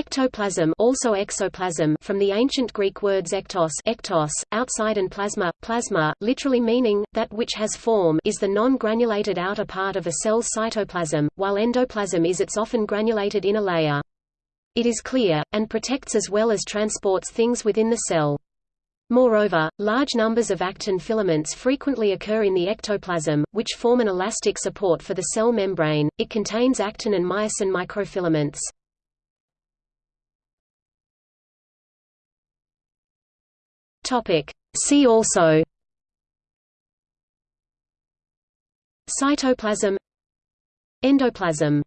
Ectoplasm also exoplasm from the ancient Greek words ektos, ektos outside and plasma, plasma, literally meaning, that which has form is the non-granulated outer part of a cell's cytoplasm, while endoplasm is its often granulated inner layer. It is clear, and protects as well as transports things within the cell. Moreover, large numbers of actin filaments frequently occur in the ectoplasm, which form an elastic support for the cell membrane. It contains actin and myosin microfilaments. Topic. See also Cytoplasm Endoplasm